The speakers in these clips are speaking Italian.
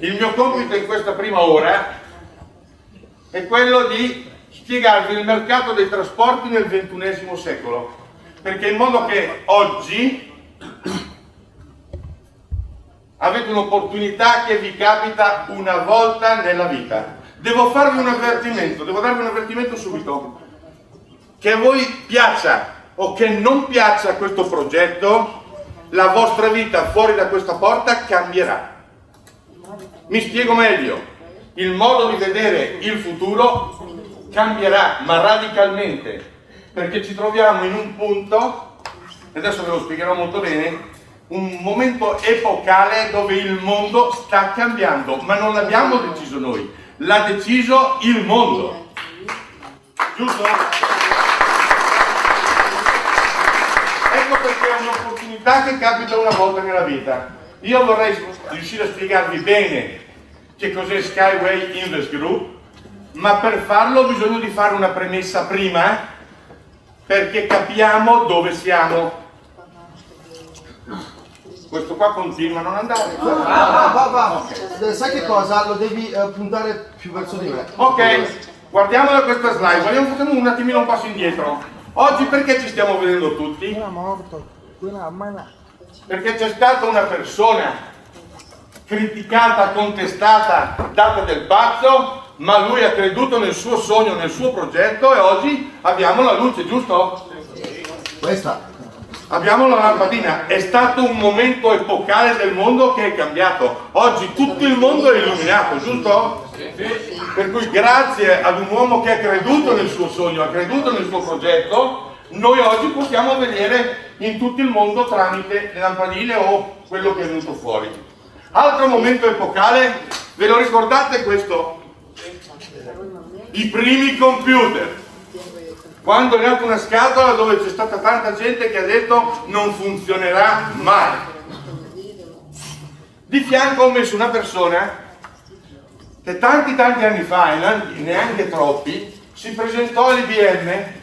Il mio compito in questa prima ora è quello di spiegarvi il mercato dei trasporti nel XXI secolo, perché in modo che oggi avete un'opportunità che vi capita una volta nella vita. Devo farvi un avvertimento, devo darvi un avvertimento subito. Che a voi piaccia o che non piaccia questo progetto, la vostra vita fuori da questa porta cambierà. Mi spiego meglio. Il modo di vedere il futuro cambierà, ma radicalmente, perché ci troviamo in un punto, e adesso ve lo spiegherò molto bene, un momento epocale dove il mondo sta cambiando, ma non l'abbiamo deciso noi, l'ha deciso il mondo. Giusto? Ecco perché è un'opportunità che capita una volta nella vita. Io vorrei riuscire a spiegarvi bene che cos'è Skyway Invest Group, ma per farlo ho bisogno di fare una premessa prima perché capiamo dove siamo questo qua continua a non andare. Va, va, va, va. Okay. Sai che cosa? Lo devi uh, puntare più verso di me. Ok, guardiamo da questa slide, vogliamo fare un attimino un passo indietro. Oggi perché ci stiamo vedendo tutti? Perché c'è stata una persona criticata, contestata, data del pazzo, ma lui ha creduto nel suo sogno, nel suo progetto e oggi abbiamo la luce, giusto? Questa abbiamo la lampadina, è stato un momento epocale del mondo che è cambiato. Oggi tutto il mondo è illuminato, giusto? Per cui grazie ad un uomo che ha creduto nel suo sogno, ha creduto nel suo progetto, noi oggi possiamo vedere in tutto il mondo tramite le lampadine o quello che è venuto fuori. Altro momento epocale, ve lo ricordate questo? I primi computer quando è nata una scatola dove c'è stata tanta gente che ha detto non funzionerà mai. Di fianco ho messo una persona che tanti tanti anni fa, e neanche troppi, si presentò all'IBM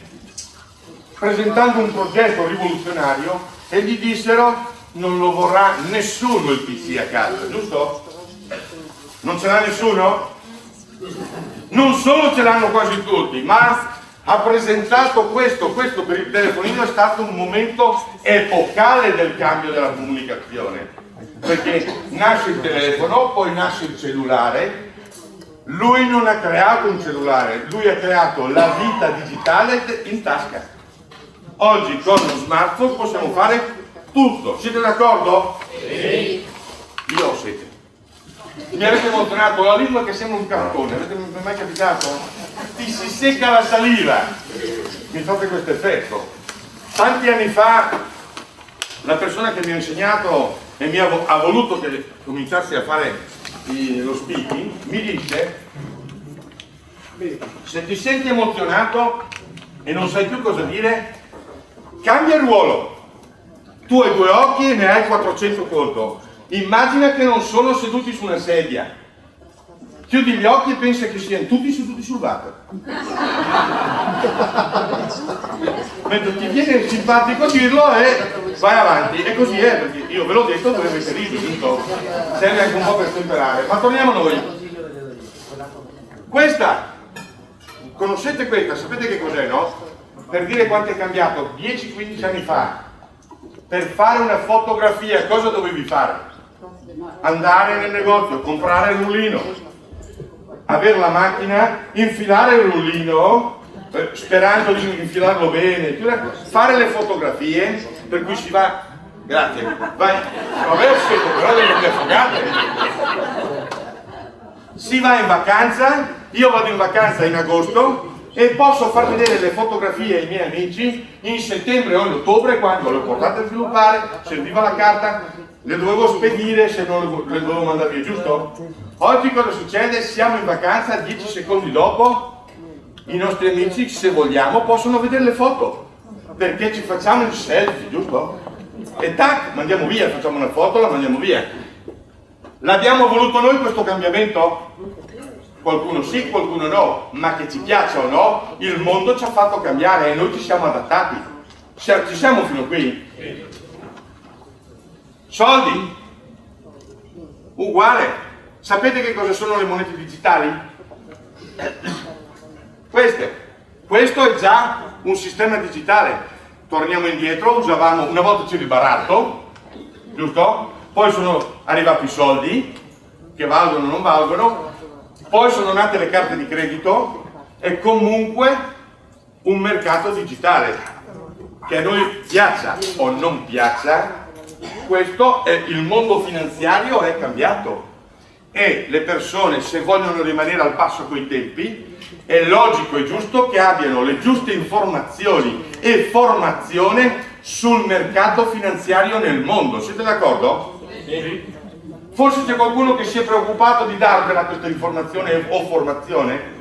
presentando un progetto rivoluzionario e gli dissero non lo vorrà nessuno il PC a casa, giusto? Non ce l'ha nessuno? Non solo ce l'hanno quasi tutti, ma ha presentato questo, questo per il telefonino è stato un momento epocale del cambio della comunicazione, perché nasce il telefono, poi nasce il cellulare, lui non ha creato un cellulare, lui ha creato la vita digitale in tasca. Oggi con uno smartphone possiamo fare tutto, siete d'accordo? Sì. Io siete. Mi avete emozionato la lingua che sembra un cartone, avete mai capitato? ti si secca la saliva mi fate questo effetto tanti anni fa la persona che mi ha insegnato e mi ha, ha voluto che cominciassi a fare lo speaking mi dice se ti senti emozionato e non sai più cosa dire cambia ruolo tu hai due occhi e ne hai 400 conto immagina che non sono seduti su una sedia chiudi gli occhi e pensa che siano tutti seduti sul water. Mentre ti viene simpatico dirlo e vai avanti. E così è, perché io ve l'ho detto, dove avete riso, giusto? Serve anche un po' per temperare. Ma torniamo a noi. Questa, conoscete questa? Sapete che cos'è, no? Per dire quanto è cambiato, 10-15 anni fa, per fare una fotografia, cosa dovevi fare? Andare nel negozio, comprare il rullino, avere la macchina, infilare il rullino, eh, sperando di infilarlo bene, fare le fotografie, per cui si va, grazie, vai, attraverso, però delle affogate. Si va in vacanza, io vado in vacanza in agosto e posso far vedere le fotografie ai miei amici in settembre o in ottobre quando le ho portate a sviluppare, serviva la carta, le dovevo spedire se non le dovevo mandare via, giusto? Oggi cosa succede? Siamo in vacanza, 10 secondi dopo, i nostri amici, se vogliamo, possono vedere le foto, perché ci facciamo il selfie, giusto? E tac, mandiamo via, facciamo una foto, la mandiamo via. L'abbiamo voluto noi questo cambiamento? Qualcuno sì, qualcuno no, ma che ci piaccia o no, il mondo ci ha fatto cambiare e noi ci siamo adattati. Ci siamo fino qui. Soldi? Uguale Sapete che cosa sono le monete digitali? Queste. Questo è già un sistema digitale. Torniamo indietro, usavamo, una volta c'era il baratto, giusto? Poi sono arrivati i soldi, che valgono o non valgono, poi sono nate le carte di credito e comunque un mercato digitale che a noi piaccia o non piaccia, questo è il mondo finanziario è cambiato e le persone se vogliono rimanere al passo coi tempi è logico e giusto che abbiano le giuste informazioni e formazione sul mercato finanziario nel mondo. Siete d'accordo? Sì. Forse c'è qualcuno che si è preoccupato di darvela questa informazione o formazione?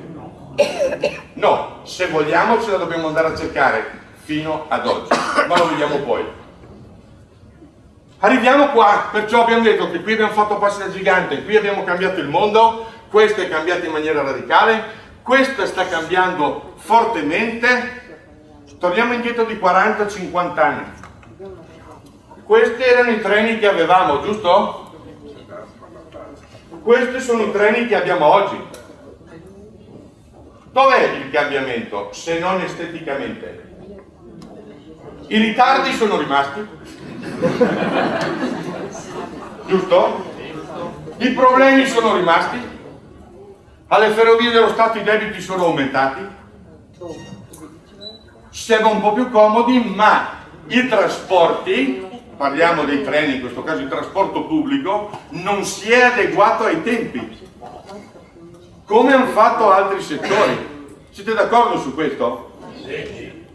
No, se vogliamo ce la dobbiamo andare a cercare fino ad oggi, ma lo vediamo poi. Arriviamo qua, perciò abbiamo detto che qui abbiamo fatto passi da gigante, qui abbiamo cambiato il mondo, questo è cambiato in maniera radicale, questo sta cambiando fortemente, torniamo indietro di 40-50 anni. Questi erano i treni che avevamo, giusto? Questi sono i treni che abbiamo oggi. Dov'è il cambiamento, se non esteticamente? I ritardi sono rimasti? Giusto? I problemi sono rimasti? Alle ferrovie dello Stato i debiti sono aumentati? Siamo un po' più comodi, ma i trasporti, parliamo dei treni, in questo caso il trasporto pubblico, non si è adeguato ai tempi, come hanno fatto altri settori. Siete d'accordo su questo?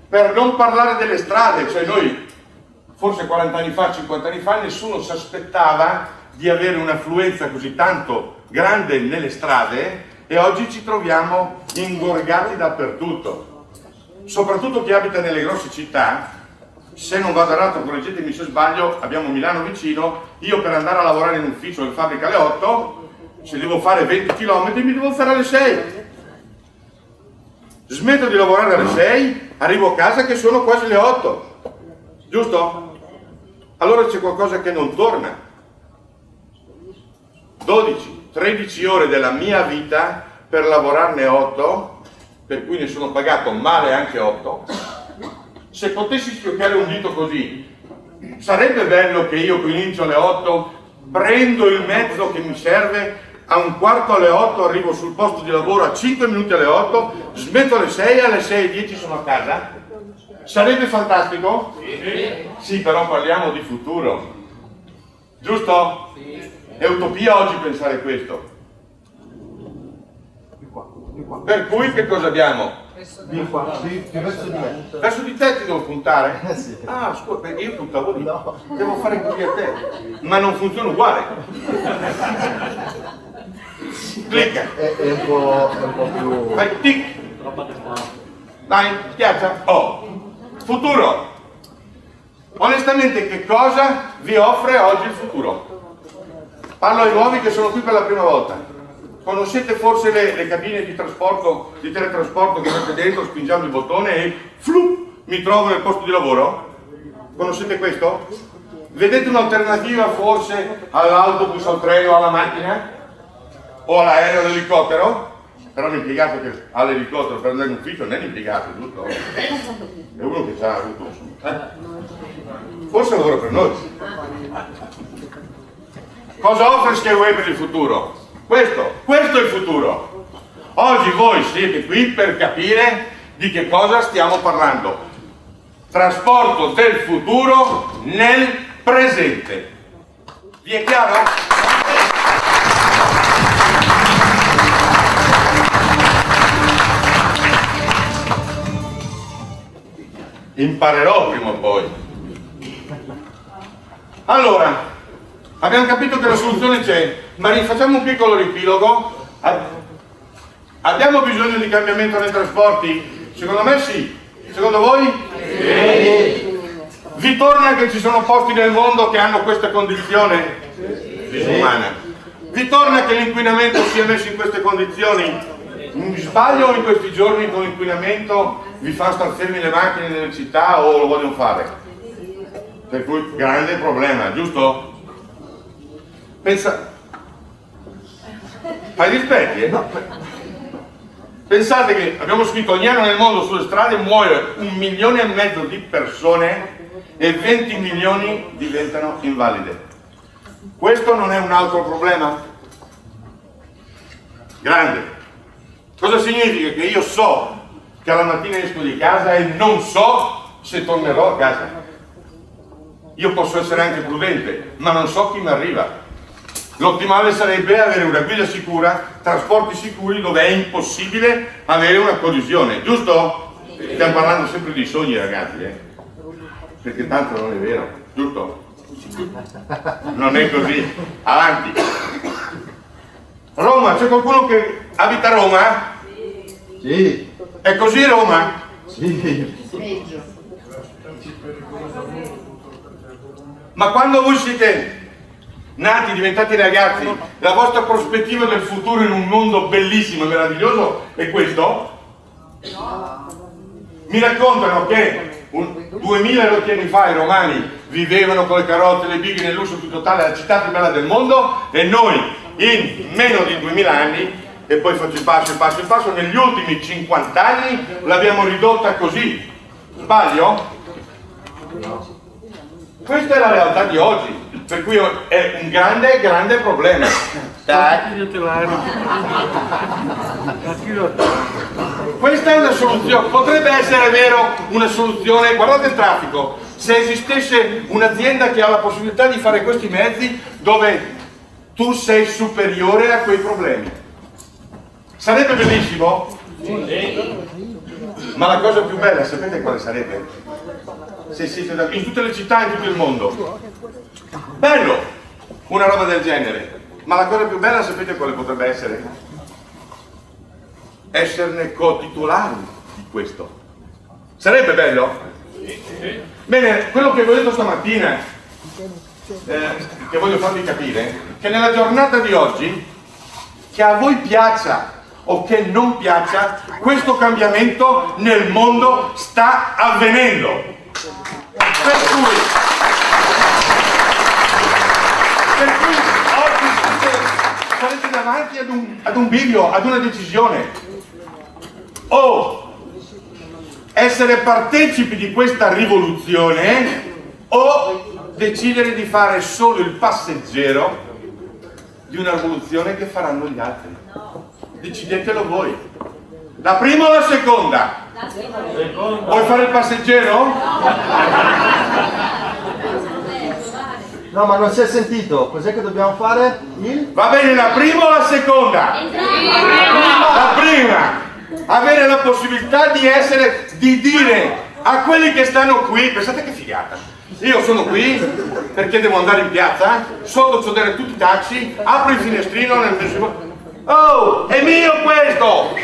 Per non parlare delle strade, cioè noi forse 40 anni fa, 50 anni fa, nessuno si aspettava di avere un'affluenza così tanto grande nelle strade e oggi ci troviamo ingorgati dappertutto. Soprattutto chi abita nelle grosse città, se non vado errato, correggetemi se sbaglio, abbiamo Milano vicino, io per andare a lavorare in ufficio in fabbrica alle 8, se devo fare 20 km mi devo fare alle 6 smetto di lavorare alle 6, arrivo a casa che sono quasi le 8, giusto? Allora c'è qualcosa che non torna. 12, 13 ore della mia vita per lavorarne 8, per cui ne sono pagato male anche 8. Se potessi schioccare un dito così, sarebbe bello che io comincio alle 8, prendo il mezzo che mi serve a un quarto alle 8 arrivo sul posto di lavoro a 5 minuti alle 8, smetto alle 6 alle 6 e 10 sono a casa? Sarebbe fantastico? Sì. Sì, però parliamo di futuro. Giusto? Sì. È utopia oggi pensare questo. Per cui che cosa abbiamo? Di qua, di, verso di me. Verso di te ti devo puntare? Eh sì. Ah, scusa, perché io puntavo lì. No. Devo fare così a te. Ma non funziona uguale. Clicca. È, è, un po', è un po' più... Fai tic. Dai, schiaccia. Oh. Futuro. Onestamente che cosa vi offre oggi il futuro? Parlo ai nuovi che sono qui per la prima volta. Conoscete forse le, le cabine di trasporto, di teletrasporto che avete dentro, spingiamo il bottone e flu, mi trovo nel posto di lavoro? Conoscete questo? Vedete un'alternativa forse all'autobus, al treno, alla macchina? o all'aereo all'elicottero, però l'impiegato che ha l'elicottero per andare in ufficio non è l'impiegato, giusto? È uno che ci ha avuto. Eh? Forse lavora per noi. Cosa offre Skyway per il futuro? Questo, questo è il futuro. Oggi voi siete qui per capire di che cosa stiamo parlando. Trasporto del futuro nel presente. Vi è chiaro? imparerò prima o poi. Allora, abbiamo capito che la soluzione c'è, ma rifacciamo un piccolo riepilogo. Abbiamo bisogno di cambiamento nei trasporti? Secondo me sì. Secondo voi? Sì. Vi torna che ci sono posti nel mondo che hanno questa condizione disumana? Vi torna che l'inquinamento sia messo in queste condizioni? Mi sbaglio in questi giorni con l'inquinamento vi fa star fermi le macchine nelle città o lo vogliono fare? Per cui grande problema, giusto? Pensa... Fai rispetti, eh? Pensate che abbiamo scritto ogni anno nel mondo sulle strade muore un milione e mezzo di persone e 20 milioni diventano invalide. Questo non è un altro problema? Grande. Cosa significa? Che io so che alla mattina esco di casa e non so se tornerò a casa. Io posso essere anche prudente, ma non so chi mi arriva. L'ottimale sarebbe avere una guida sicura, trasporti sicuri dove è impossibile avere una collisione, giusto? Stiamo parlando sempre di sogni ragazzi, eh? perché tanto non è vero, giusto? Non è così. Avanti. Roma, c'è qualcuno che abita a Roma? Sì, È così Roma? sì. Ma quando voi siete nati, diventati ragazzi, la vostra prospettiva del futuro in un mondo bellissimo e meraviglioso è questo? Mi raccontano che un, 2000 rotti anni fa i romani vivevano con le carrozze, le bighe nel lusso più totale, la città più bella del mondo e noi in meno di 2000 anni, e poi faccio il passo, il passo, il passo, negli ultimi 50 anni l'abbiamo ridotta così. Sbaglio? Questa è la realtà di oggi, per cui è un grande, grande problema. Questa è una soluzione, potrebbe essere vero una soluzione, guardate il traffico, se esistesse un'azienda che ha la possibilità di fare questi mezzi dove tu sei superiore a quei problemi. Sarebbe bellissimo? Ma la cosa più bella, sapete quale sarebbe? Se siete da- in tutte le città, in tutto il mondo. Bello, una roba del genere. Ma la cosa più bella, sapete quale potrebbe essere? Esserne co-titolari di questo. Sarebbe bello? Bene, quello che vi ho detto stamattina, eh, che voglio farvi capire, che nella giornata di oggi, che a voi piaccia o che non piaccia, questo cambiamento nel mondo sta avvenendo. Per cui, per cui oggi siete- sarete davanti ad un, ad un bivio, ad una decisione. O essere partecipi di questa rivoluzione o decidere di fare solo il passeggero di una rivoluzione che faranno gli altri. Decidetelo voi. La prima o la seconda? Vuoi fare il passeggero? No, ma non si è sentito. Cos'è che dobbiamo fare? Il? Va bene la prima o la seconda? La prima! Avere la possibilità di essere, di dire a quelli che stanno qui, pensate che figata. Io sono qui perché devo andare in piazza, sotto c'ho tutti i taxi, apro il finestrino nel mio... Oh, è mio questo!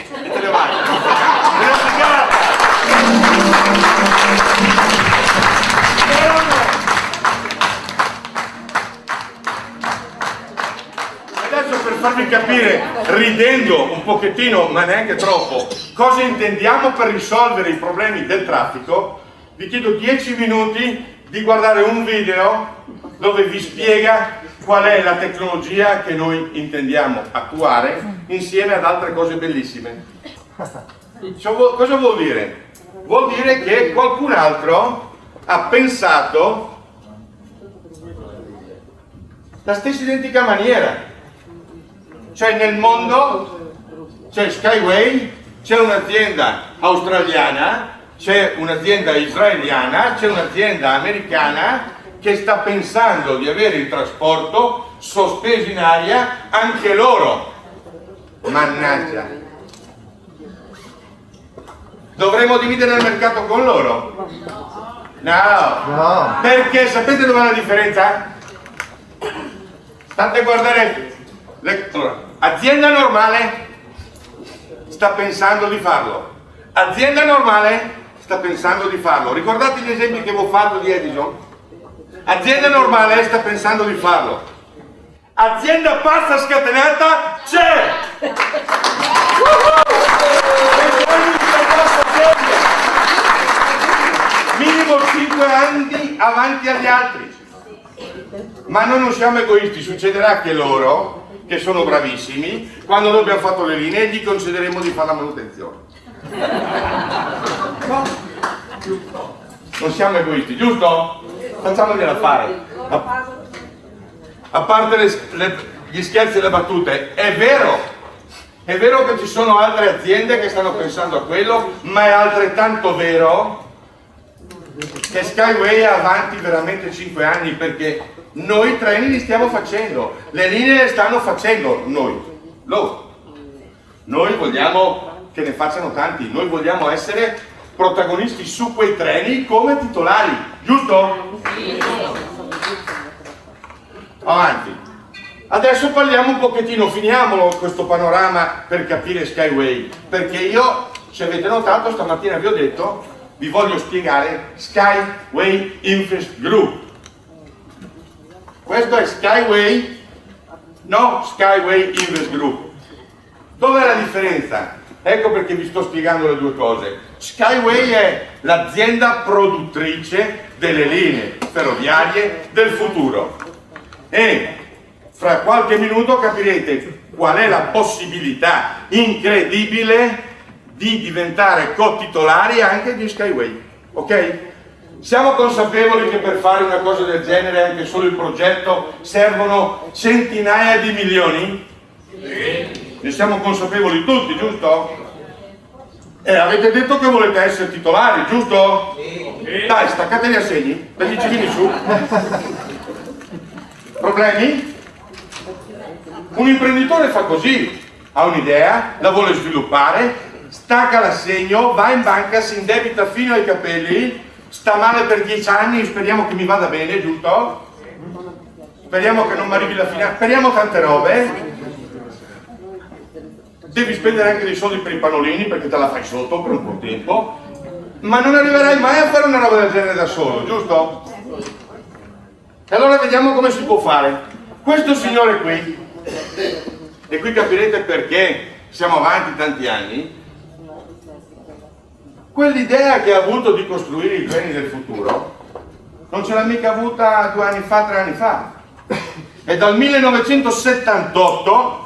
Adesso per farvi capire, ridendo un pochettino, ma neanche troppo, cosa intendiamo per risolvere i problemi del traffico, vi chiedo 10 minuti di guardare un video dove vi spiega qual è la tecnologia che noi intendiamo attuare insieme ad altre cose bellissime. Cosa vuol dire? Vuol dire che qualcun altro ha pensato la stessa identica maniera. Cioè nel mondo c'è Skyway, c'è un'azienda australiana, c'è un'azienda israeliana, c'è un'azienda americana che sta pensando di avere il trasporto sospeso in aria anche loro. Mannaggia. Dovremmo dividere il mercato con loro? No. No. Perché sapete dov'è la differenza? State a guardare. le- allora, azienda normale sta pensando di farlo. Azienda normale sta pensando di farlo. Ricordate gli esempi che avevo fatto di Edison? Azienda normale sta pensando di farlo. Azienda pazza scatenata c'è! Serie. Minimo 5 anni avanti agli altri. Ma noi non siamo egoisti, succederà che loro, che sono bravissimi, quando noi abbiamo fatto le linee gli concederemo di fare la manutenzione. No? Non siamo egoisti, giusto? Facciamogliela fare. A, a parte le, le, gli scherzi e le battute, è vero, è vero che ci sono altre aziende che stanno pensando a quello, ma è altrettanto vero che Skyway è avanti veramente 5 anni perché noi i treni li stiamo facendo, le linee le stanno facendo noi, loro. Noi vogliamo che ne facciano tanti, noi vogliamo essere protagonisti su quei treni come titolari, giusto? Avanti. Adesso parliamo un pochettino, finiamolo questo panorama per capire Skyway, perché io, se avete notato, stamattina vi ho detto, vi voglio spiegare Skyway Infest Group. Questo è Skyway, no Skyway Invest Group. Dov'è la differenza? Ecco perché vi sto spiegando le due cose. Skyway è l'azienda produttrice delle linee ferroviarie del futuro e fra qualche minuto capirete qual è la possibilità incredibile di diventare co-titolari anche di Skyway. Ok? Siamo consapevoli che per fare una cosa del genere, anche solo il progetto, servono centinaia di milioni? Sì. Ne siamo consapevoli tutti, giusto? E eh, avete detto che volete essere titolari, giusto? Sì. Dai, staccate gli assegni, per gli cecchini su. Problemi? Un imprenditore fa così, ha un'idea, la vuole sviluppare, stacca l'assegno, va in banca, si indebita fino ai capelli, sta male per dieci anni, speriamo che mi vada bene, giusto? Speriamo che non mi arrivi la fine, speriamo tante robe. Devi spendere anche dei soldi per i pannolini perché te la fai sotto per un po' tempo, ma non arriverai mai a fare una roba del genere da solo, giusto? E allora vediamo come si può fare. Questo signore qui, e qui capirete perché siamo avanti tanti anni, Quell'idea che ha avuto di costruire i treni del futuro non ce l'ha mica avuta due anni fa, tre anni fa. È dal 1978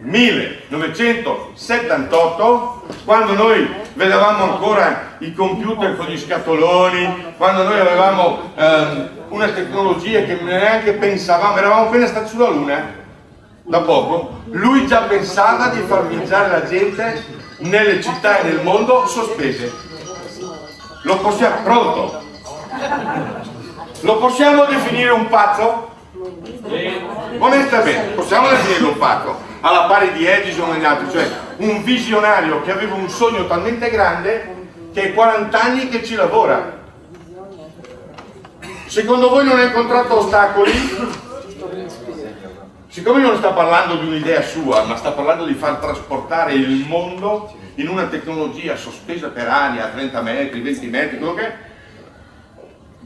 1978, quando noi vedevamo ancora i computer con gli scatoloni, quando noi avevamo ehm, una tecnologia che neanche pensavamo, eravamo appena stati sulla Luna, da poco, lui già pensava di far viaggiare la gente nelle città e nel mondo sospese. Lo possiamo, pronto? Lo possiamo definire un pazzo? Onestamente, possiamo definirlo un pazzo, alla pari di Edison e gli altri, cioè un visionario che aveva un sogno talmente grande che è 40 anni che ci lavora. Secondo voi non ha incontrato ostacoli? Siccome non sta parlando di un'idea sua, ma sta parlando di far trasportare il mondo in una tecnologia sospesa per aria a 30 metri, 20 metri, quello che è,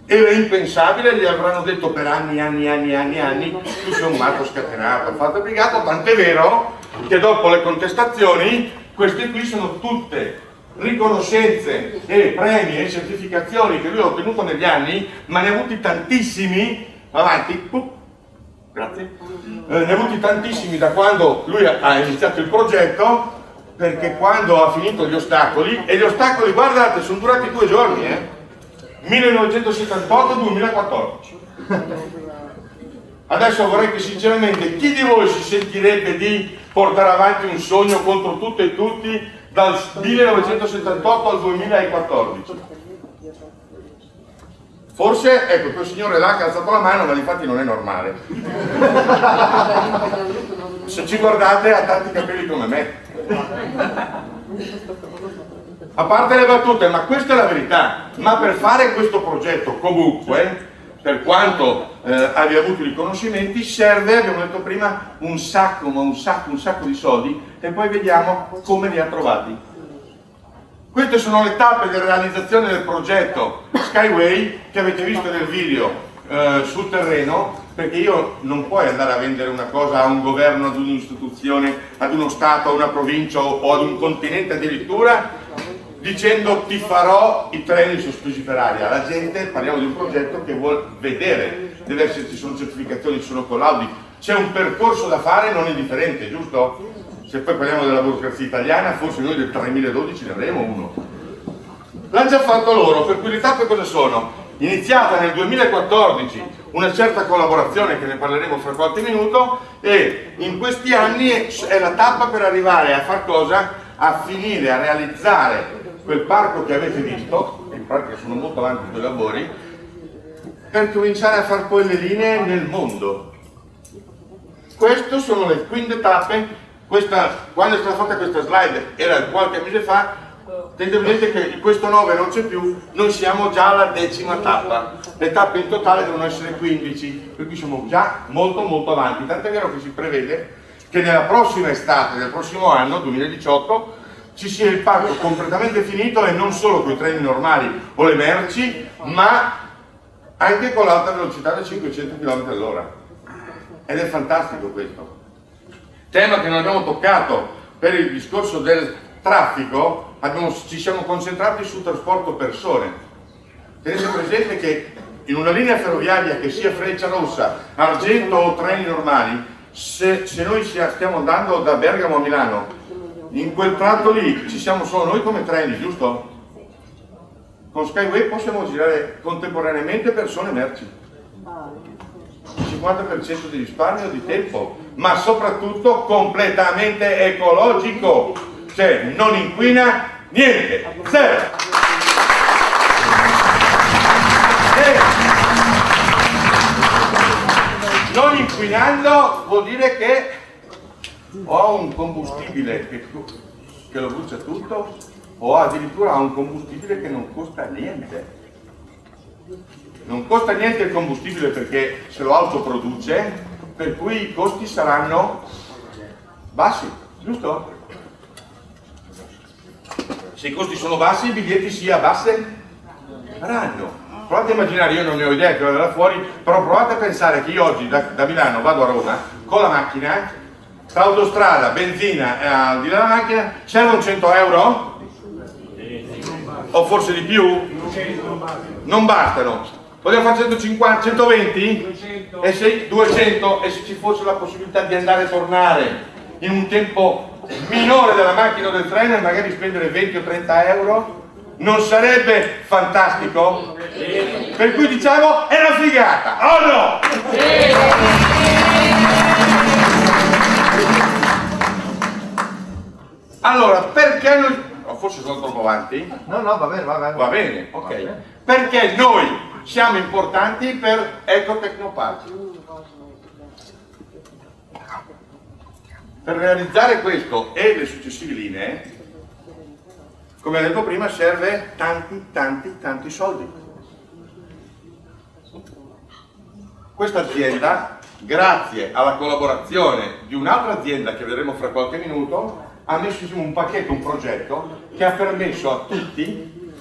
era impensabile, gli avranno detto per anni, anni, anni, anni, anni, tu sei un matto scatenato, fatto obbligato, tant'è vero che dopo le contestazioni, queste qui sono tutte riconoscenze e premi e certificazioni che lui ha ottenuto negli anni, ma ne ha avuti tantissimi, avanti, grazie, eh, ne ha avuti tantissimi da quando lui ha iniziato il progetto, perché quando ha finito gli ostacoli, e gli ostacoli, guardate, sono durati due giorni, eh? 1978-2014. Adesso vorrei che sinceramente chi di voi si sentirebbe di portare avanti un sogno contro tutto e tutti dal 1978 al 2014? Forse, ecco, quel signore là che ha alzato la mano, ma infatti non è normale. Se ci guardate ha tanti capelli come me. A parte le battute, ma questa è la verità. Ma per fare questo progetto comunque, per quanto eh, abbia avuto i riconoscimenti, serve, abbiamo detto prima, un sacco, ma un sacco, un sacco di soldi e poi vediamo come li ha trovati. Queste sono le tappe di realizzazione del progetto Skyway che avete visto nel video eh, sul terreno perché io non puoi andare a vendere una cosa a un governo, ad un'istituzione, ad uno Stato, a una provincia o ad un continente addirittura dicendo ti farò i treni sospesi per aria. La gente, parliamo di un progetto che vuole vedere, deve esserci, sono certificazioni, ci sono collaudi, c'è un percorso da fare non indifferente, giusto? Se poi parliamo della burocrazia italiana, forse noi del 3012 ne avremo uno. L'hanno già fatto loro, per cui le tappe cosa sono? Iniziata nel 2014 una certa collaborazione che ne parleremo fra qualche minuto e in questi anni è la tappa per arrivare a far cosa? A finire, a realizzare quel parco che avete visto, in pratica sono molto avanti con i lavori, per cominciare a fare poi le linee nel mondo. Queste sono le quinte tappe, questa, quando è stata fatta questa slide era qualche mese fa, tenete presente che in questo 9 non c'è più, noi siamo già alla decima tappa, le tappe in totale devono essere 15, per cui siamo già molto molto avanti, tant'è vero che si prevede che nella prossima estate, nel prossimo anno, 2018, ci sia il parco completamente finito e non solo con i treni normali o le merci, ma anche con l'alta velocità da 500 km all'ora. Ed è fantastico questo. Tema che non abbiamo toccato per il discorso del traffico, abbiamo, ci siamo concentrati sul trasporto persone. Tenete presente che in una linea ferroviaria che sia Freccia Rossa, Argento o treni normali, se, se noi stiamo andando da Bergamo a Milano in quel tratto lì ci siamo solo noi come treni, giusto? Con Skyway possiamo girare contemporaneamente persone e merci. 50% di risparmio di tempo, ma soprattutto completamente ecologico, cioè non inquina niente, zero. E non inquinando vuol dire che ho un combustibile che, che lo brucia tutto o addirittura un combustibile che non costa niente. Non costa niente il combustibile perché se lo autoproduce, per cui i costi saranno bassi, giusto? Se i costi sono bassi, i biglietti si abbasseranno. Provate a immaginare, io non ne ho idea che vado fuori, però provate a pensare che io oggi da, da Milano vado a Roma con la macchina tra autostrada, benzina e al di là della macchina, servono 100 euro? O forse di più? Non bastano. Vogliamo fare 150, 120? E se 200 e se ci fosse la possibilità di andare e tornare in un tempo minore della macchina o del treno e magari spendere 20 o 30 euro? Non sarebbe fantastico? Per cui diciamo è una figata, o no? Allora, perché noi... Oh, forse sono troppo avanti? No, no, va bene, va bene. Va bene, ok. Perché noi siamo importanti per Ecotecnopark. Per realizzare questo e le successive linee, come ho detto prima, serve tanti, tanti, tanti soldi. Questa azienda, grazie alla collaborazione di un'altra azienda che vedremo fra qualche minuto, ha messo insieme un pacchetto, un progetto che ha permesso a tutti,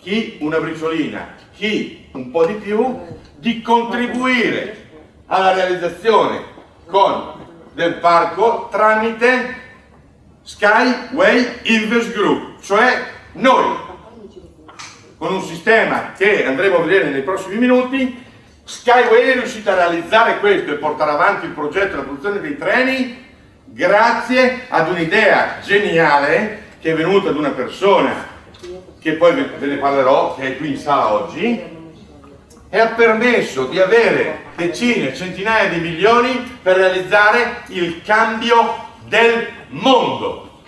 chi una briciolina, chi un po' di più, di contribuire alla realizzazione con del parco tramite Skyway Invest Group, cioè noi, con un sistema che andremo a vedere nei prossimi minuti, Skyway è riuscita a realizzare questo e portare avanti il progetto della produzione dei treni grazie ad un'idea geniale che è venuta ad una persona che poi ve ne parlerò, che è qui in sala oggi, e ha permesso di avere decine, centinaia di milioni per realizzare il cambio del mondo.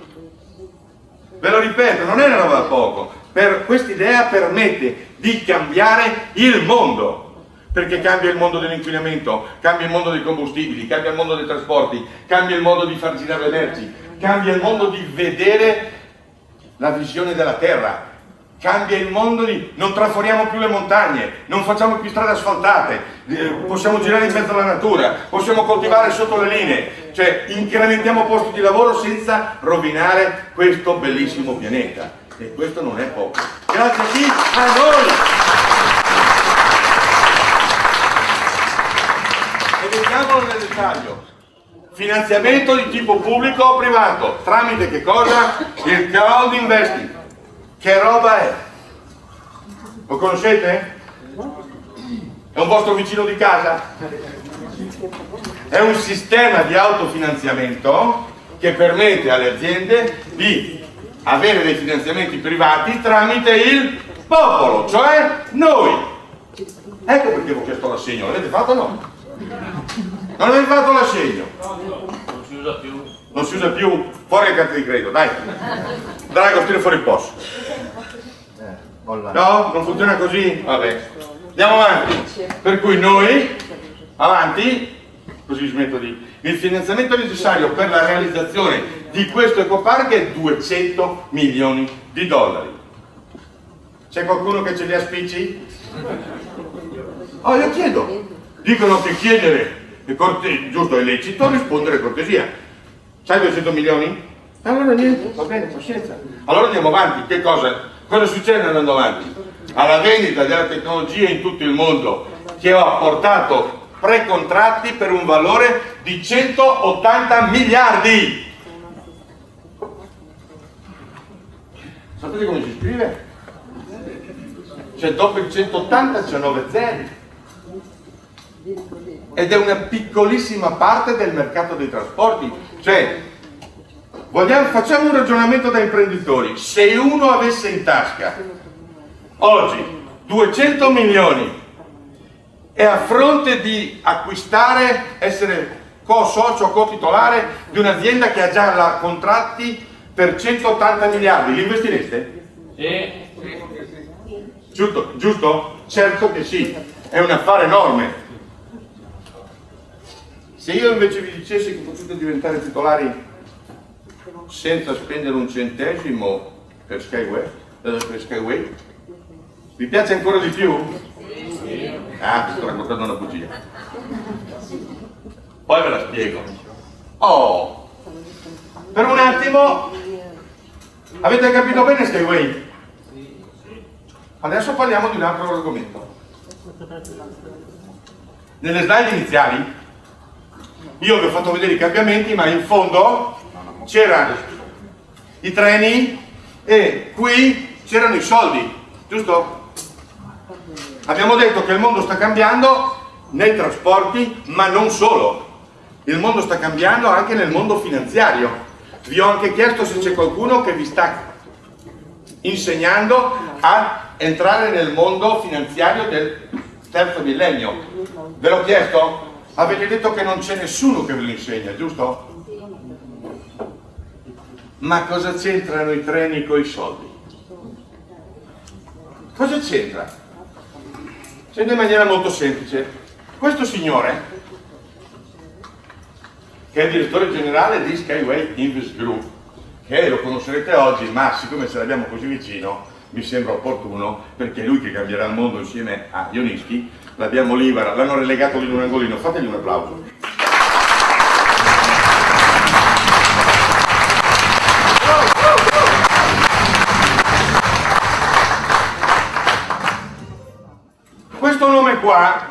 Ve lo ripeto, non è una roba da poco, per quest'idea permette di cambiare il mondo. Perché cambia il mondo dell'inquinamento, cambia il mondo dei combustibili, cambia il mondo dei trasporti, cambia il modo di far girare le merci, cambia il modo di vedere la visione della terra, cambia il mondo di non traforiamo più le montagne, non facciamo più strade asfaltate, eh, possiamo girare in mezzo alla natura, possiamo coltivare sotto le linee, cioè incrementiamo posti di lavoro senza rovinare questo bellissimo pianeta. E questo non è poco. Grazie chi? A noi! vediamolo nel dettaglio. Finanziamento di tipo pubblico o privato, tramite che cosa? Il crowd investing. Che roba è? Lo conoscete? È un vostro vicino di casa? È un sistema di autofinanziamento che permette alle aziende di avere dei finanziamenti privati tramite il popolo, cioè noi. Ecco perché vi ho chiesto l'assegno, l'avete fatto o no? Non avete fatto l'assegno? Non si usa più. Non si usa più? Fuori le carte di credito, dai. Drago, tira fuori il posto. No? Non funziona così? Vabbè. Andiamo avanti. Per cui noi, avanti, così smetto di... Il finanziamento necessario per la realizzazione di questo ecopark è 200 milioni di dollari. C'è qualcuno che ce li ha spicci? Oh, io chiedo. Dicono che chiedere è corte- giusto è lecito, rispondere cortesia. Sai 200 milioni? Allora niente, va bene, pazienza. Allora andiamo avanti, che cosa? Cosa succede andando avanti? Alla vendita della tecnologia in tutto il mondo che ha portato pre-contratti per un valore di 180 miliardi. Sapete come si scrive? Cioè dopo il 180 c'è 9 zeri ed è una piccolissima parte del mercato dei trasporti. Cioè, vogliamo- facciamo un ragionamento da imprenditori. Se uno avesse in tasca oggi 200 milioni e a fronte di acquistare, essere co-socio, co-titolare di un'azienda che ha già la- contratti per 180 miliardi, li investireste? Sì. Giusto? Giusto? Certo che sì, è un affare enorme. Se io invece vi dicessi che potete diventare titolari senza spendere un centesimo per Skyway, eh, per Skyway vi piace ancora di più? Ah, vi sto raccontando una bugia. Poi ve la spiego. Oh, per un attimo, avete capito bene Skyway? Adesso parliamo di un altro argomento. Nelle slide iniziali io vi ho fatto vedere i cambiamenti, ma in fondo c'erano i treni e qui c'erano i soldi, giusto? Abbiamo detto che il mondo sta cambiando nei trasporti, ma non solo. Il mondo sta cambiando anche nel mondo finanziario. Vi ho anche chiesto se c'è qualcuno che vi sta insegnando a entrare nel mondo finanziario del terzo millennio. Ve l'ho chiesto? Avete detto che non c'è nessuno che ve lo insegna, giusto? Ma cosa c'entrano i treni con i soldi? Cosa c'entra? C'entra in maniera molto semplice. Questo signore, che è il direttore generale di Skyway Invest Group, che lo conoscerete oggi, ma siccome ce l'abbiamo così vicino, mi sembra opportuno, perché è lui che cambierà il mondo insieme a Ionischi, l'abbiamo guarda, l'hanno relegato lì in un angolino, fategli un applauso. Qua,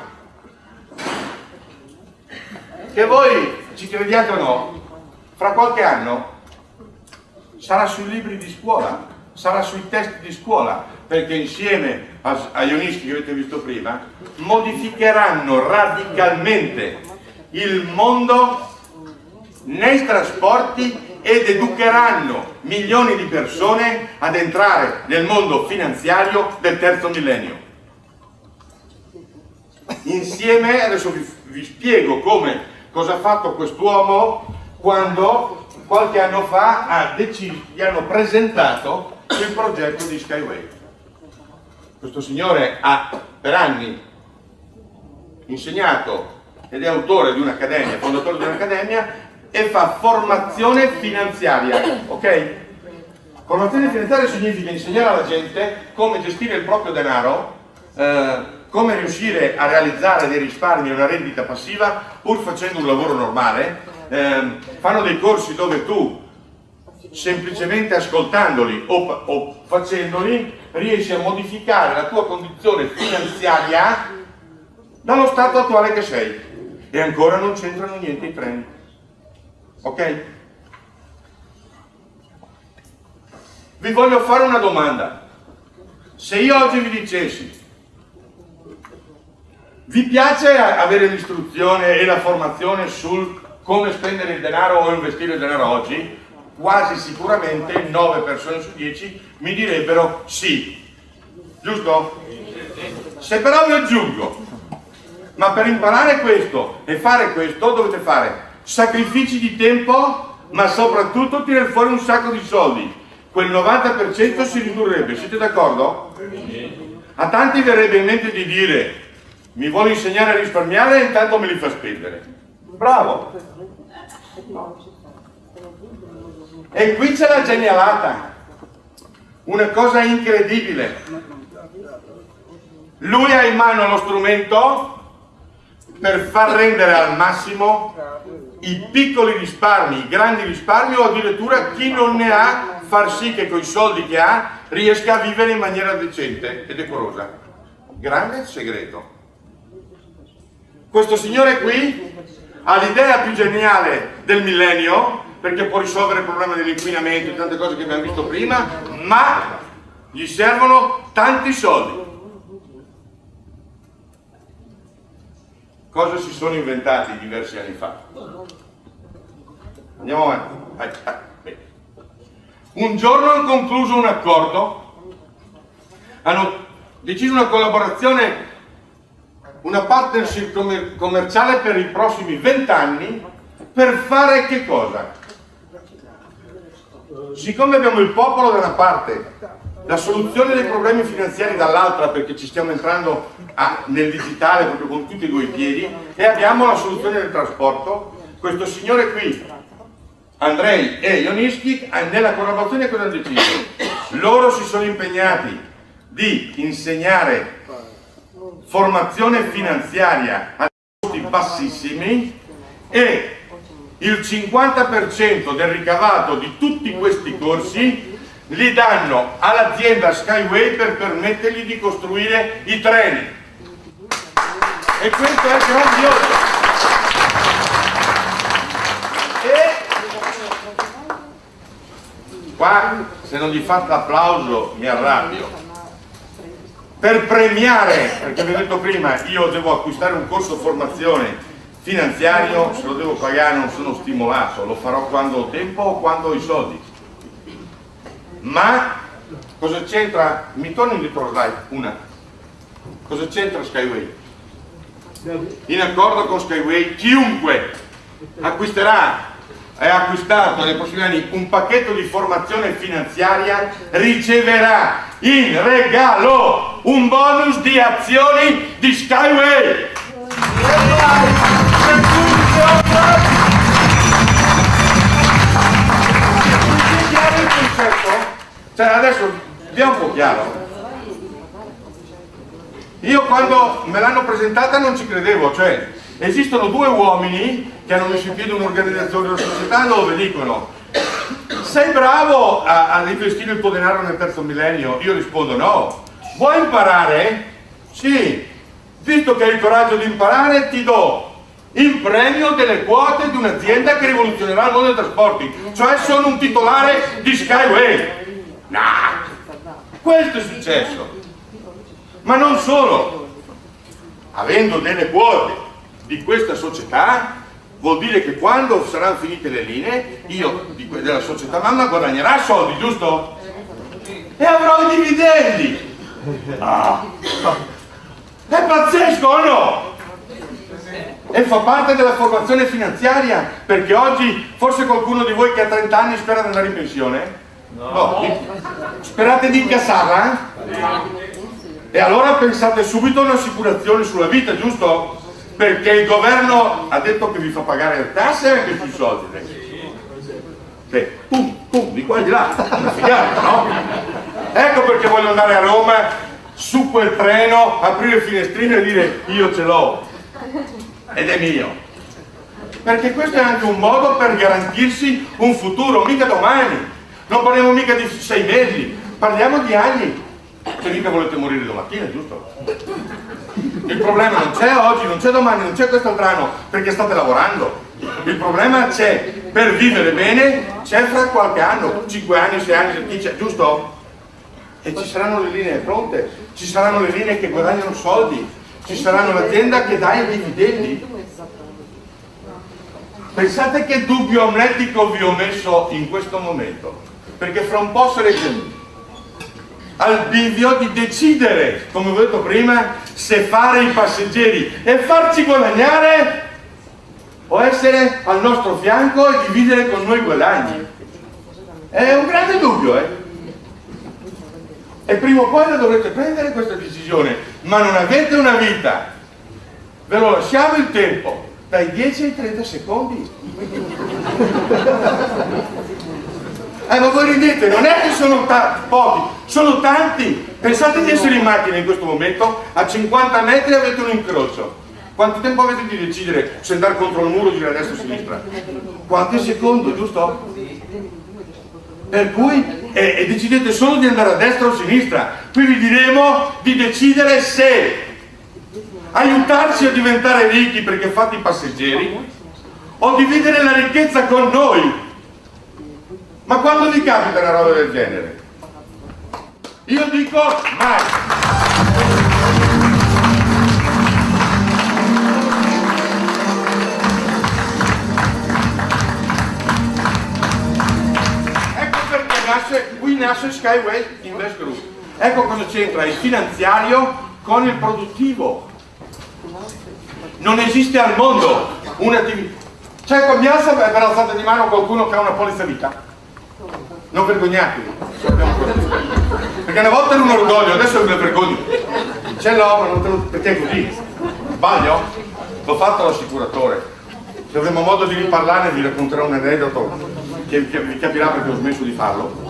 che voi ci crediate o no, fra qualche anno sarà sui libri di scuola, sarà sui test di scuola, perché insieme a, Ionischi che avete visto prima, modificheranno radicalmente il mondo nei trasporti ed educheranno milioni di persone ad entrare nel mondo finanziario del terzo millennio. Insieme, adesso vi, vi spiego come, cosa ha fatto quest'uomo quando qualche anno fa ha deciso, gli hanno presentato il progetto di Skyway. Questo signore ha per anni insegnato ed è autore di un'accademia, fondatore di un'accademia e fa formazione finanziaria, ok? Formazione finanziaria significa insegnare alla gente come gestire il proprio denaro, eh, come riuscire a realizzare dei risparmi e una rendita passiva pur facendo un lavoro normale. Eh, fanno dei corsi dove tu semplicemente ascoltandoli o, o facendoli riesci a modificare la tua condizione finanziaria dallo stato attuale che sei e ancora non c'entrano niente i treni ok? vi voglio fare una domanda se io oggi vi dicessi Vi piace avere l'istruzione e la formazione sul come spendere il denaro o investire il denaro oggi? Quasi sicuramente 9 persone su 10 mi direbbero sì. Giusto? Se però vi aggiungo, ma per imparare questo e fare questo dovete fare sacrifici di tempo, ma soprattutto tirare fuori un sacco di soldi. Quel 90% si ridurrebbe, siete d'accordo? A tanti verrebbe in mente di dire mi vuole insegnare a risparmiare e intanto me li fa spendere. Bravo! E qui c'è la genialata, una cosa incredibile. Lui ha in mano lo strumento per far rendere al massimo i piccoli risparmi, i grandi risparmi o addirittura chi non ne ha, far sì che con i soldi che ha riesca a vivere in maniera decente e decorosa. Grande segreto. Questo signore qui ha l'idea più geniale del millennio perché può risolvere il problema dell'inquinamento e tante cose che abbiamo visto prima, ma gli servono tanti soldi. Cosa si sono inventati diversi anni fa? Andiamo avanti. Un giorno hanno concluso un accordo, hanno deciso una collaborazione una partnership commer commerciale per i prossimi vent'anni per fare che cosa? Siccome abbiamo il popolo da una parte, la soluzione dei problemi finanziari dall'altra perché ci stiamo entrando a, nel digitale proprio con tutti e due i piedi e abbiamo la soluzione del trasporto, questo signore qui, Andrei e Ionischi, nella collaborazione cosa hanno deciso? Loro si sono impegnati di insegnare formazione finanziaria a costi bassissimi e il 50% del ricavato di tutti questi corsi li danno all'azienda Skyway per permettergli di costruire i treni. E questo è grandioso. E qua se non gli fate applauso mi arrabbio per premiare, perché vi ho detto prima, io devo acquistare un corso formazione finanziario, se lo devo pagare non sono stimolato, lo farò quando ho tempo o quando ho i soldi. Ma cosa c'entra? Mi torni indietro slide, una. Cosa c'entra Skyway? In accordo con Skyway chiunque acquisterà ha acquistato nei prossimi anni un pacchetto di formazione finanziaria riceverà in regalo un bonus di azioni di Skyway. Cioè adesso vediamo un po' chiaro. Io quando me l'hanno presentata non ci credevo, cioè esistono due uomini che hanno messo in piedi un'organizzazione della società dove dicono sei bravo a, a investire il tuo denaro nel terzo millennio? Io rispondo no. Vuoi imparare? Sì. Visto che hai il coraggio di imparare, ti do in premio delle quote di un'azienda che rivoluzionerà il mondo dei trasporti. Cioè sono un titolare di Skyway. Nah. Questo è successo. Ma non solo. Avendo delle quote di questa società, vuol dire che quando saranno finite le linee, io della società mamma guadagnerà soldi, giusto? E avrò i dividendi! Ah. È pazzesco o no? E fa parte della formazione finanziaria, perché oggi forse qualcuno di voi che ha 30 anni spera di andare in pensione? No. no. Sperate di incassarla? E allora pensate subito a un'assicurazione sulla vita, giusto? Perché il governo ha detto che vi fa pagare le tasse anche sui soldi. Sì. pum, pum, di qua e di là. Una figata, no? ecco perché voglio andare a Roma su quel treno, aprire il finestrino e dire io ce l'ho. Ed è mio. Perché questo è anche un modo per garantirsi un futuro, mica domani. Non parliamo mica di sei mesi parliamo di anni. Se mica volete morire domattina, giusto? Il problema non c'è oggi, non c'è domani, non c'è quest'altro anno, perché state lavorando. Il problema c'è per vivere bene, c'è fra qualche anno, 5 anni, 6 anni, 10, giusto? E ci saranno le linee pronte, ci saranno le linee che guadagnano soldi, ci saranno l'azienda che dà i dividendi. Pensate che dubbio amletico vi ho messo in questo momento, perché fra un po' sarete al bivio di decidere, come ho detto prima, se fare i passeggeri e farci guadagnare o essere al nostro fianco e dividere con noi i guadagni. È un grande dubbio, eh? E prima o poi la dovrete prendere questa decisione, ma non avete una vita. Ve lo lasciamo il tempo, dai 10 ai 30 secondi. Eh, ma voi ridete, non è che sono pochi, sono tanti. Pensate di essere in macchina in questo momento, a 50 metri avete un incrocio. Quanto tempo avete di decidere se andare contro il muro, girare a destra o a sinistra? Qualche secondo, giusto? Per cui e, e decidete solo di andare a destra o a sinistra. Qui vi diremo di decidere se aiutarci a diventare ricchi perché fate i passeggeri o dividere la ricchezza con noi ma quando vi capita una roba del genere? Io dico mai. Ecco perché nasce, qui nasce Skyway Invest Group. Ecco cosa c'entra il finanziario con il produttivo. Non esiste al mondo un'attività. C'è con Bianza per alzata di mano qualcuno che ha una polizza vita? Non vergognatevi. Perché una volta era un orgoglio adesso mi vergogno. Ce l'ho ma non te lo perché è così sbaglio? l'ho fatto all'assicuratore. Se avremo modo di riparlarne vi racconterò un aneddoto che vi capirà perché ho smesso di farlo.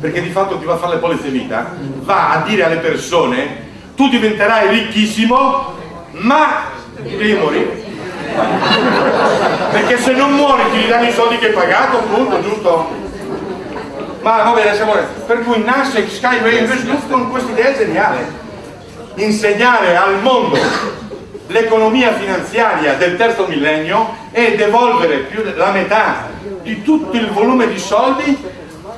Perché di fatto chi va a fare le polizze vita va a dire alle persone tu diventerai ricchissimo ma devi morire perché se non muori ti danno i soldi che hai pagato appunto giusto? Ma va bene siamo per cui nasce Skyway Invest Group con questa idea geniale insegnare al mondo l'economia finanziaria del terzo millennio e devolvere più la metà di tutto il volume di soldi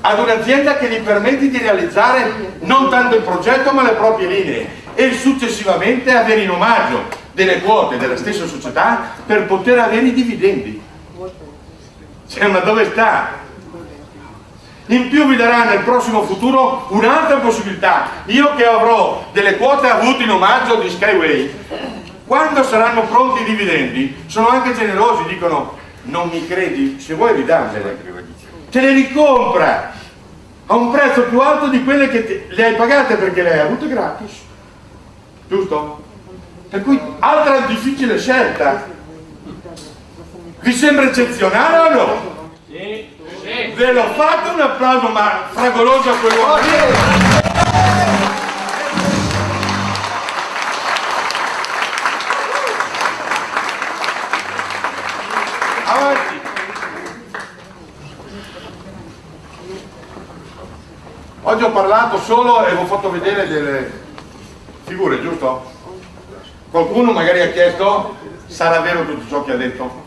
ad un'azienda che gli permette di realizzare non tanto il progetto ma le proprie linee e successivamente avere in omaggio delle quote della stessa società per poter avere i dividendi. Cioè ma dove sta in più vi darà nel prossimo futuro un'altra possibilità io che avrò delle quote avute in omaggio di Skyway quando saranno pronti i dividendi sono anche generosi dicono non mi credi se vuoi ridammele te le ricompra a un prezzo più alto di quelle che te, le hai pagate perché le hai avute gratis giusto? per cui altra difficile scelta vi sembra eccezionale o no? Sì. Ve l'ho fatto un applauso ma fragoloso a quell'uomo. Avanti. Oggi ho parlato solo e vi ho fatto vedere delle figure, giusto? Qualcuno magari ha chiesto, sarà vero tutto ciò che ha detto?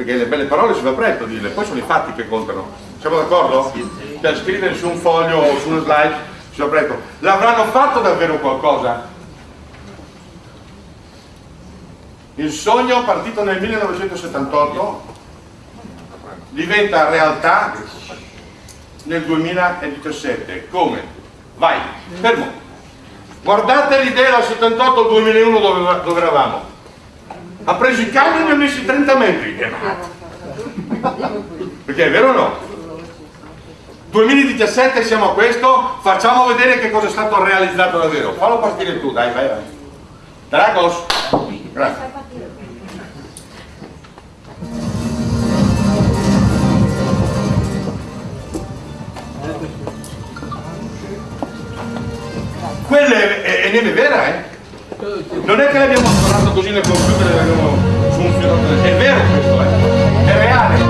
Perché le belle parole si va presto a dirle, poi sono i fatti che contano. Siamo d'accordo? Per scrivere su un foglio o su una slide si va presto. L'avranno fatto davvero qualcosa? Il sogno partito nel 1978 diventa realtà nel 2017. Come? Vai, fermo. Guardate l'idea dal 78 al 2001 dove, dove eravamo ha preso il camion e ne ha messi 30 metri. Perché è vero o no? 2017 siamo a questo facciamo vedere che cosa è stato realizzato davvero. Fallo partire tu dai vai vai. Dragos. Grazie. Quella è, è, è neve vera eh non è che l'abbiamo parlato così nel computer e l'abbiamo filo è vero questo è, è reale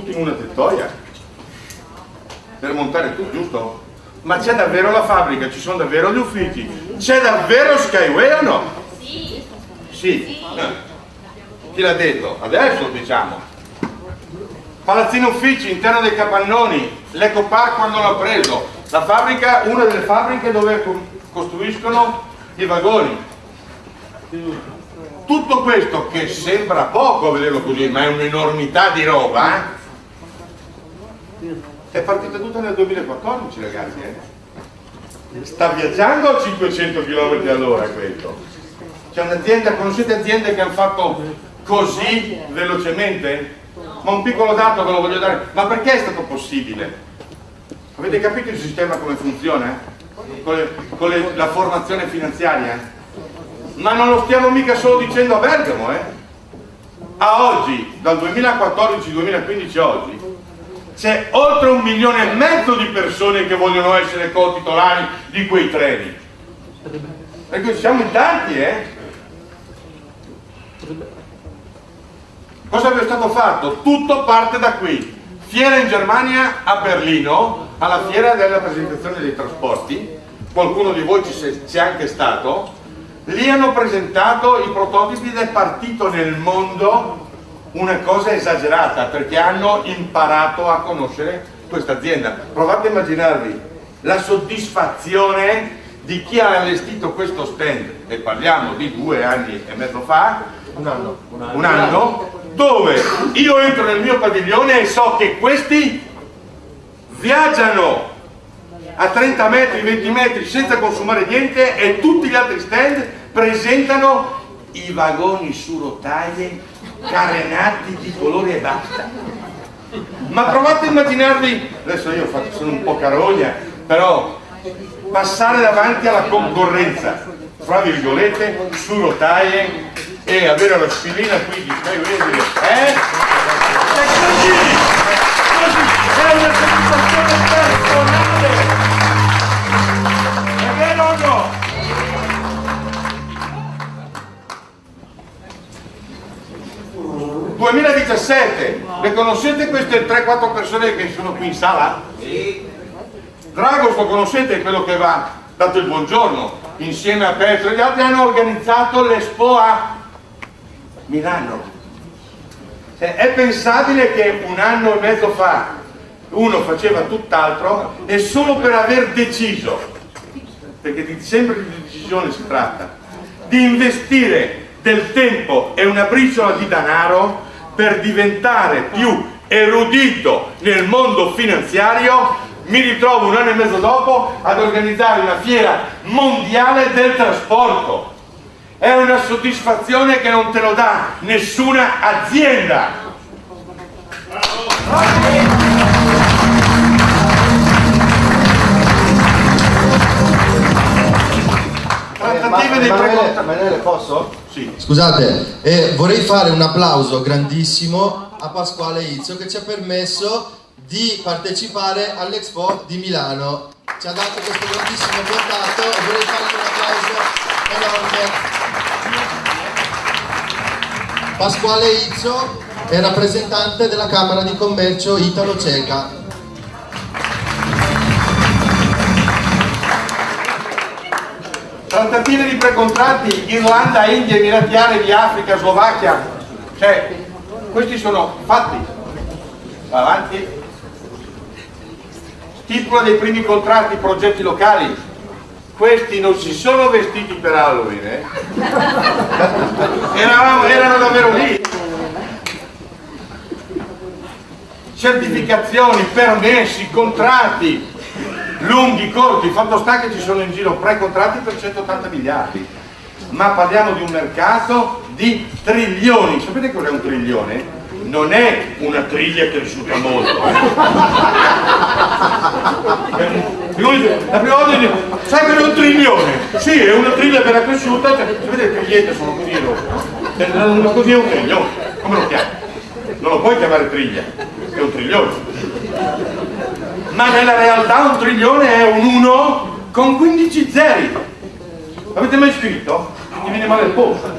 tutto in una tettoia per montare tutto, giusto? Ma c'è davvero la fabbrica, ci sono davvero gli uffici, c'è davvero Skyway o no? Sì. Sì. Eh. Chi l'ha detto? Adesso diciamo. Palazzino uffici, interno dei capannoni, l'Eco Park quando l'ha preso, la fabbrica, una delle fabbriche dove costruiscono i vagoni. Tutto questo che sembra poco a vederlo così, ma è un'enormità di roba, eh? È partita tutta nel 2014 ragazzi. Eh? Sta viaggiando a 500 km all'ora questo. C'è un'azienda, conoscete aziende che hanno fatto così velocemente? Ma un piccolo dato ve lo voglio dare. Ma perché è stato possibile? Avete capito il sistema come funziona? Con, le, con le, la formazione finanziaria? Ma non lo stiamo mica solo dicendo a Bergamo, eh? A oggi, dal 2014-2015 a oggi, c'è oltre un milione e mezzo di persone che vogliono essere co-titolari di quei treni. Ecco, siamo in tanti, eh? Cosa è stato fatto? Tutto parte da qui. Fiera in Germania a Berlino, alla fiera della presentazione dei trasporti, qualcuno di voi ci c'è anche stato, lì hanno presentato i prototipi è partito nel mondo una cosa esagerata perché hanno imparato a conoscere questa azienda. Provate a immaginarvi la soddisfazione di chi ha allestito questo stand, e parliamo di due anni e mezzo fa, un anno, un anno, un anno dove io entro nel mio padiglione e so che questi viaggiano a 30 metri, 20 metri senza consumare niente e tutti gli altri stand presentano i vagoni su rotaie carenati di colore e basta. Ma provate a immaginarvi, adesso io faccio, sono un po' carogna, però passare davanti alla concorrenza, fra virgolette, su rotaie e avere la spillina qui di stai vedendo eh? è una soddisfazione personale ...2017, le conoscete queste 3-4 persone che sono qui in sala? Sì. Dragos lo conoscete, quello che va dato il buongiorno, insieme a Petro e gli altri hanno organizzato l'Expo a Milano. Cioè, è pensabile che un anno e mezzo fa uno faceva tutt'altro e solo per aver deciso, perché di, sempre di decisione si tratta, di investire del tempo e una briciola di denaro per diventare più erudito nel mondo finanziario mi ritrovo un anno e mezzo dopo ad organizzare una fiera mondiale del trasporto è una soddisfazione che non te lo dà nessuna azienda. Emanuele, posso? Sì. Scusate, eh, vorrei fare un applauso grandissimo a Pasquale Izzo che ci ha permesso di partecipare all'Expo di Milano. Ci ha dato questo grandissimo contatto e vorrei fargli un applauso enorme. Pasquale Izzo è rappresentante della Camera di Commercio Italo-Ceca. Trattative di precontratti Irlanda, India, Emirati Arabi, Africa, Slovacchia, cioè questi sono fatti. Avanti. Stipula dei primi contratti, progetti locali, questi non si sono vestiti per Halloween, eh? Eravamo, erano davvero lì. Certificazioni, permessi, contratti, lunghi, corti, fatto sta che ci sono in giro pre-contratti per 180 miliardi, ma parliamo di un mercato di trilioni. Sapete cos'è un trilione? non è una triglia cresciuta molto. Eh. La prima volta dice, sai che è un trilione? Sì, è una triglia appena cresciuta, cioè, sapete le trigliette sono così enormi. Una così è un trilione, come lo chiami? Non lo puoi chiamare triglia, è un trilione. Ma nella realtà un trilione è un 1 con 15 zeri. Avete mai scritto? Ti viene male il polso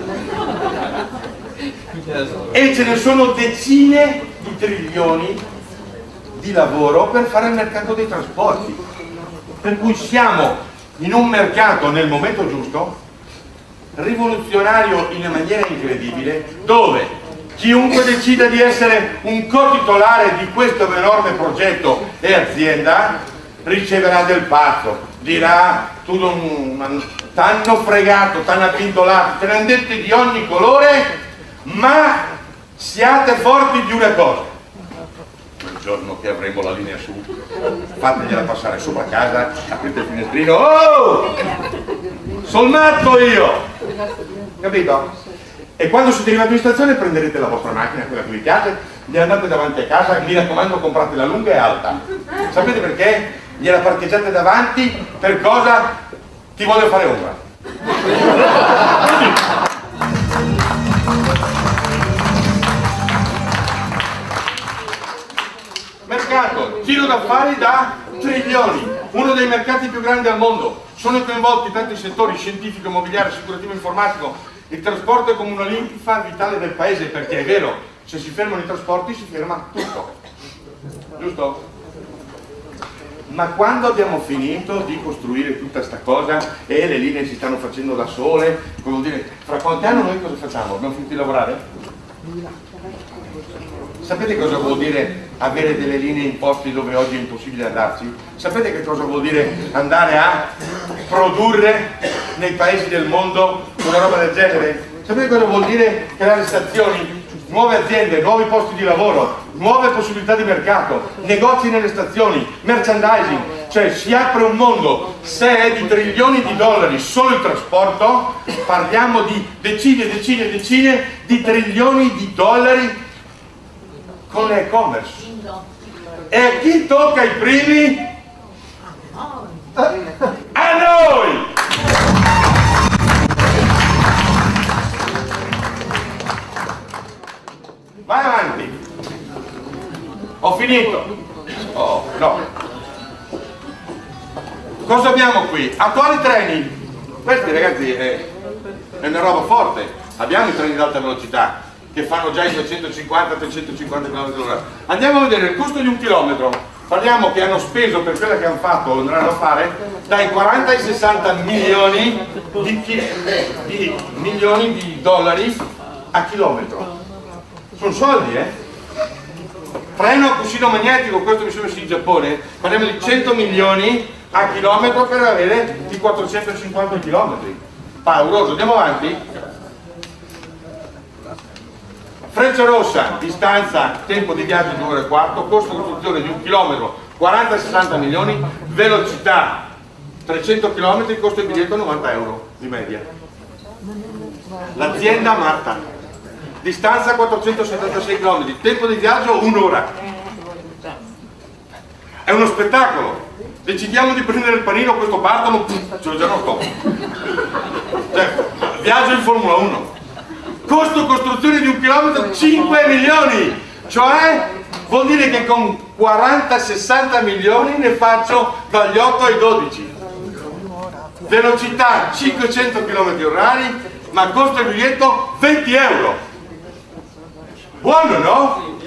e ce ne sono decine di trilioni di lavoro per fare il mercato dei trasporti. Per cui siamo in un mercato nel momento giusto, rivoluzionario in maniera incredibile, dove chiunque decida di essere un co-titolare di questo enorme progetto e azienda riceverà del pazzo, dirà tu non t'hanno fregato, t'hanno appintolato, te ne hanno dette di ogni colore, ma siate forti di una cosa. Quel giorno che avremo la linea su, fategliela passare sopra casa, aprite il finestrino, oh! Sono matto io! Capito? E quando siete arrivati in stazione prenderete la vostra macchina, quella che vi piace, gli andate davanti a casa, mi raccomando comprate la lunga e alta. Sapete perché? Gliela parcheggiate davanti, per cosa? Ti voglio fare ombra. Mercato, giro d'affari da trilioni, uno dei mercati più grandi al mondo. Sono coinvolti tanti settori, scientifico, immobiliare, assicurativo, informatico. Il trasporto è come una linfa vitale del paese, perché è vero, se si fermano i trasporti si ferma tutto. Giusto? ma quando abbiamo finito di costruire tutta questa cosa e le linee si stanno facendo da sole, come dire, fra quanti anni noi cosa facciamo? Abbiamo finito di lavorare? Sapete cosa vuol dire avere delle linee in posti dove oggi è impossibile andarci? Sapete che cosa vuol dire andare a produrre nei paesi del mondo una roba del genere? Sapete cosa vuol dire creare stazioni nuove aziende, nuovi posti di lavoro, nuove possibilità di mercato, negozi nelle stazioni, merchandising, cioè si apre un mondo, se è di trilioni di dollari solo il trasporto, parliamo di decine e decine e decine di trilioni di dollari con l'e-commerce. E chi tocca i primi? A noi! Vai avanti. Ho finito. Oh, no. Cosa abbiamo qui? Attuali treni. Questi ragazzi è, è una roba forte. Abbiamo i treni di alta velocità che fanno già i 250-350 km/h. Andiamo a vedere il costo di un chilometro. Parliamo che hanno speso per quella che hanno fatto o andranno a fare dai 40 ai 60 milioni di, di, milioni di dollari a chilometro. Sono soldi eh? Treno a cuscino magnetico questo mi sono messo in Giappone. Parliamo di 100 milioni a chilometro per avere i 450 chilometri. Pauroso andiamo avanti Freccia rossa, distanza, tempo di viaggio 2 ore e quarto, costo di costruzione di un chilometro 40-60 milioni, velocità 300 km, costo di biglietto 90 euro di media. L'azienda Marta, distanza 476 km, tempo di viaggio un'ora. È uno spettacolo. Decidiamo di prendere il panino, questo partono, ce l'ho già rotto. Cioè, viaggio in Formula 1. Costo costruzione di un chilometro 5 milioni. Cioè vuol dire che con 40-60 milioni ne faccio dagli 8 ai 12. Velocità 500 km orari, ma costo il biglietto 20 euro. Buono, no?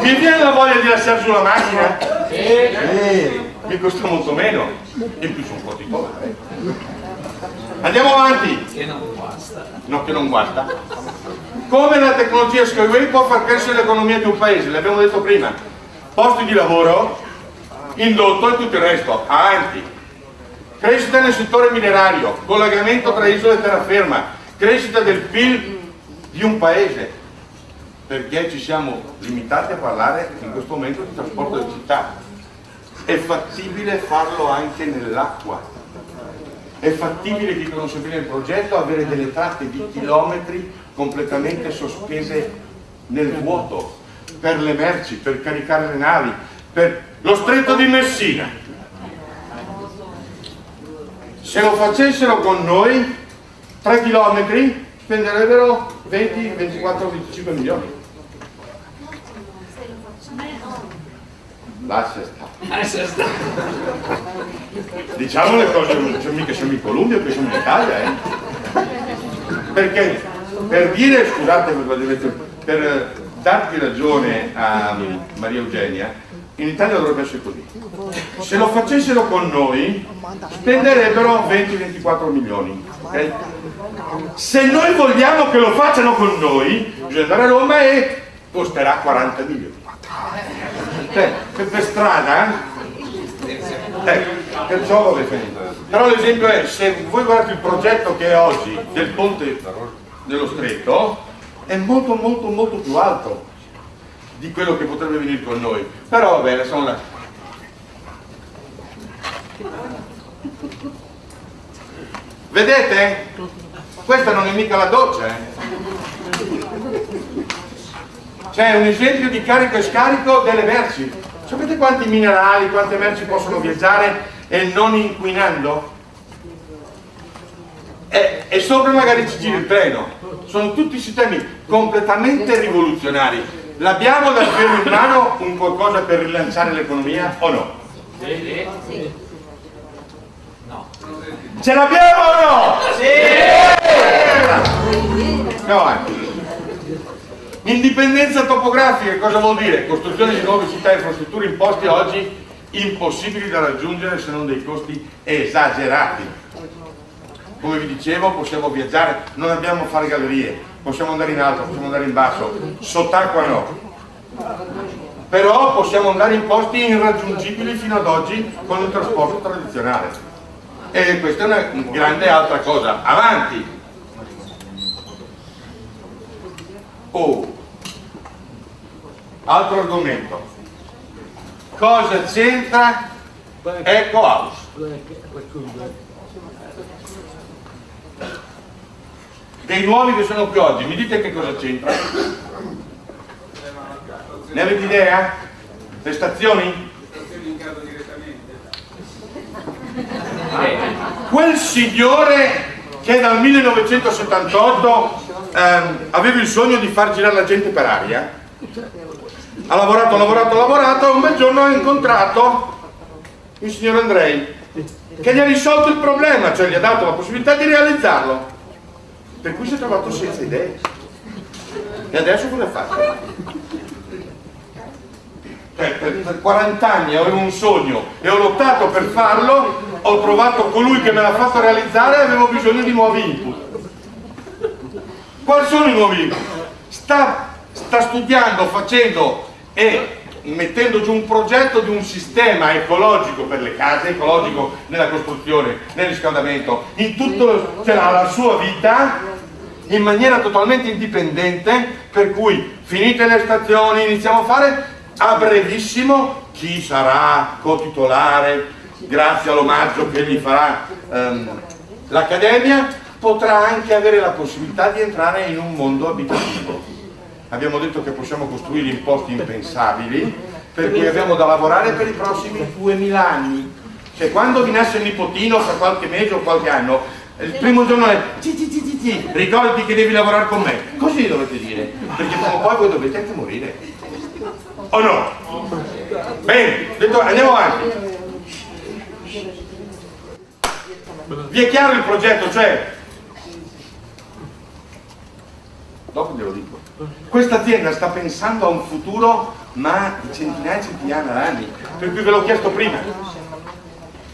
Mi viene la voglia di lasciare sulla macchina? Eh, mi costa molto meno. In più sono un po' titolare. Andiamo avanti. Che non guasta. No, che non guasta. Come la tecnologia Skyway può far crescere l'economia di un paese? L'abbiamo detto prima. Posti di lavoro, indotto e tutto il resto. Avanti. Crescita nel settore minerario, collegamento tra isole e terraferma, crescita del PIL di un paese perché ci siamo limitati a parlare in questo momento di trasporto di città. È fattibile farlo anche nell'acqua. È fattibile chi conosce bene il progetto avere delle tratte di chilometri completamente sospese nel vuoto per le merci, per caricare le navi, per lo stretto di Messina. Se lo facessero con noi, 3 chilometri spenderebbero 20, 24, 25 milioni. Lascia stare. Diciamo le cose, cioè, mica siamo in Colombia, qui siamo in Italia, eh. Perché per dire, scusate, per darti ragione a Maria Eugenia, in Italia dovrebbe essere così. Se lo facessero con noi, spenderebbero 20-24 milioni. Okay? Se noi vogliamo che lo facciano con noi, bisogna andare a Roma e costerà 40 milioni. Eh, per strada, eh? eh perciò vabbè finito. Però l'esempio è, se voi guardate il progetto che è oggi del ponte dello stretto, è molto molto molto più alto di quello che potrebbe venire con noi. Però vabbè, sono là. Vedete? Questa non è mica la doccia, eh? C'è un esempio di carico e scarico delle merci. Sapete quanti minerali, quante merci possono viaggiare e non inquinando? E, e sopra magari ci gira il treno. Sono tutti sistemi completamente rivoluzionari. L'abbiamo davvero in mano un qualcosa per rilanciare l'economia o no? Sì. No. Ce l'abbiamo o no? Sì! Andiamo avanti. Indipendenza topografica cosa vuol dire? Costruzione di nuove città e infrastrutture imposte oggi impossibili da raggiungere se non dei costi esagerati. Come vi dicevo possiamo viaggiare, non abbiamo fare gallerie, possiamo andare in alto, possiamo andare in basso, sott'acqua no. Però possiamo andare in posti irraggiungibili fino ad oggi con il trasporto tradizionale. E questa è una grande altra cosa. Avanti! Oh, altro argomento cosa c'entra Eco House dei nuovi che sono qui oggi mi dite che cosa c'entra ne avete idea? le stazioni? quel signore che dal 1978 ehm, aveva il sogno di far girare la gente per aria ha lavorato, ha lavorato, ha lavorato e un bel giorno ha incontrato il signor Andrei che gli ha risolto il problema, cioè gli ha dato la possibilità di realizzarlo per cui si è trovato senza idee e adesso cosa fa? Cioè, per, per 40 anni avevo un sogno e ho lottato per farlo ho trovato colui che me l'ha fatto realizzare e avevo bisogno di nuovi input quali sono i nuovi input? sta, sta studiando, facendo e mettendo giù un progetto di un sistema ecologico per le case, ecologico nella costruzione, nel riscaldamento, in tutto cioè la sua vita in maniera totalmente indipendente per cui finite le stazioni iniziamo a fare a brevissimo chi sarà cotitolare grazie all'omaggio che gli farà um, l'accademia potrà anche avere la possibilità di entrare in un mondo abitativo. Abbiamo detto che possiamo costruire in posti impensabili per cui abbiamo da lavorare per i prossimi 2000 anni. Cioè quando vi nasce il nipotino fra qualche mese o qualche anno il primo giorno è ti, ti, ti, ti, ricordati che devi lavorare con me così dovete dire perché prima o poi voi dovete anche morire o no? bene, detto, andiamo avanti vi è chiaro il progetto? cioè dopo glielo dico questa azienda sta pensando a un futuro ma di centinaia e centinaia di anni, per cui ve l'ho chiesto prima.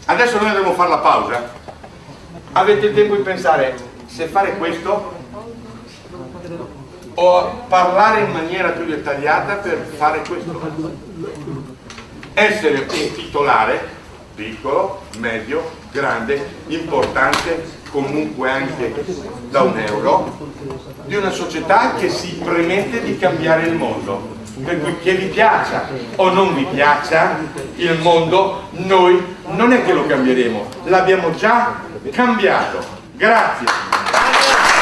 Adesso noi a fare la pausa. Avete il tempo di pensare se fare questo o parlare in maniera più dettagliata per fare questo. Essere un titolare, piccolo, medio, grande, importante, comunque anche da un euro, di una società che si premette di cambiare il mondo. Per cui che vi piaccia o non vi piaccia il mondo, noi non è che lo cambieremo, l'abbiamo già cambiato. Grazie.